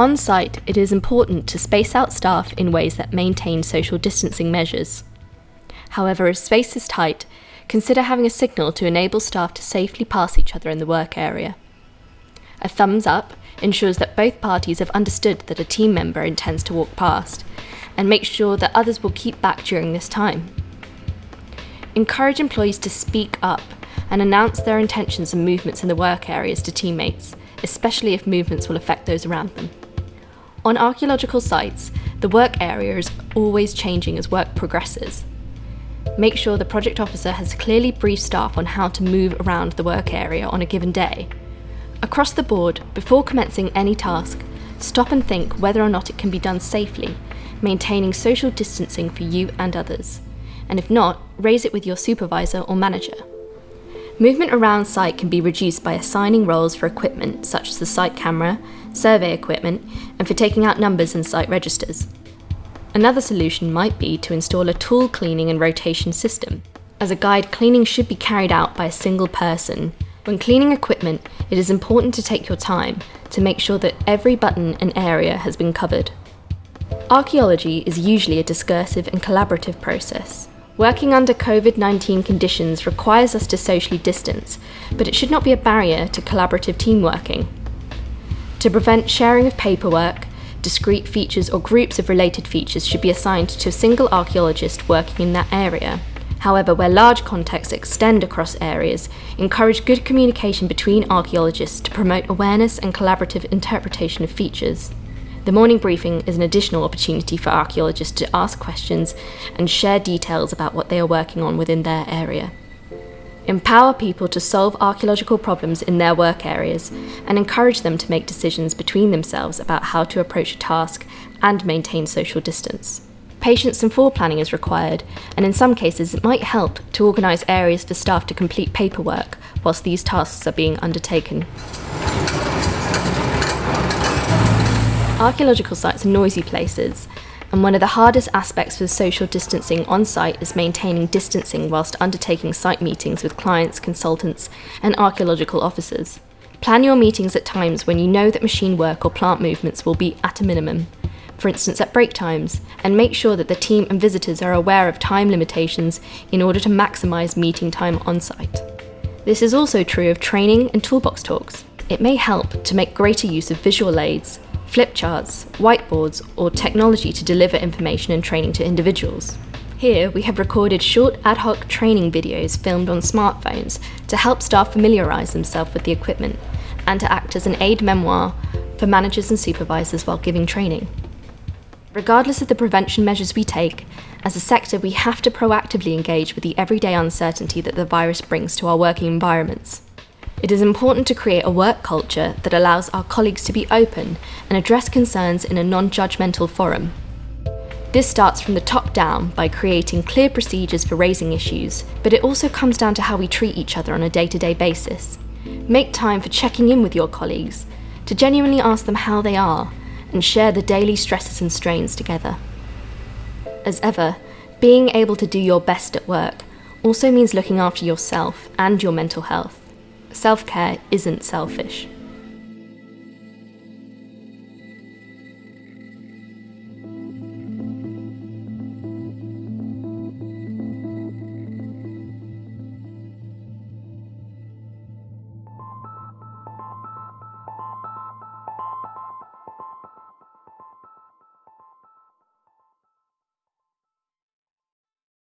On site, it is important to space out staff in ways that maintain social distancing measures. However, if space is tight, consider having a signal to enable staff to safely pass each other in the work area. A thumbs up ensures that both parties have understood that a team member intends to walk past, and make sure that others will keep back during this time. Encourage employees to speak up and announce their intentions and movements in the work areas to teammates, especially if movements will affect those around them. On archaeological sites, the work area is always changing as work progresses. Make sure the project officer has clearly briefed staff on how to move around the work area on a given day. Across the board, before commencing any task, stop and think whether or not it can be done safely, maintaining social distancing for you and others. And if not, raise it with your supervisor or manager. Movement around site can be reduced by assigning roles for equipment such as the site camera, survey equipment, and for taking out numbers and site registers. Another solution might be to install a tool cleaning and rotation system. As a guide, cleaning should be carried out by a single person. When cleaning equipment, it is important to take your time to make sure that every button and area has been covered. Archaeology is usually a discursive and collaborative process. Working under COVID-19 conditions requires us to socially distance, but it should not be a barrier to collaborative team working. To prevent sharing of paperwork, discrete features or groups of related features should be assigned to a single archaeologist working in that area. However, where large contexts extend across areas, encourage good communication between archaeologists to promote awareness and collaborative interpretation of features. The morning briefing is an additional opportunity for archaeologists to ask questions and share details about what they are working on within their area. Empower people to solve archaeological problems in their work areas and encourage them to make decisions between themselves about how to approach a task and maintain social distance. Patience and foreplanning is required, and in some cases it might help to organise areas for staff to complete paperwork whilst these tasks are being undertaken. Archaeological sites are noisy places, and one of the hardest aspects for social distancing on site is maintaining distancing whilst undertaking site meetings with clients, consultants, and archaeological officers. Plan your meetings at times when you know that machine work or plant movements will be at a minimum, for instance at break times, and make sure that the team and visitors are aware of time limitations in order to maximise meeting time on site. This is also true of training and toolbox talks. It may help to make greater use of visual aids flip charts, whiteboards, or technology to deliver information and training to individuals. Here, we have recorded short ad hoc training videos filmed on smartphones to help staff familiarise themselves with the equipment and to act as an aide-memoire for managers and supervisors while giving training. Regardless of the prevention measures we take, as a sector we have to proactively engage with the everyday uncertainty that the virus brings to our working environments. It is important to create a work culture that allows our colleagues to be open and address concerns in a non-judgmental forum. This starts from the top down by creating clear procedures for raising issues, but it also comes down to how we treat each other on a day-to-day -day basis. Make time for checking in with your colleagues, to genuinely ask them how they are, and share the daily stresses and strains together. As ever, being able to do your best at work also means looking after yourself and your mental health self care isn't selfish.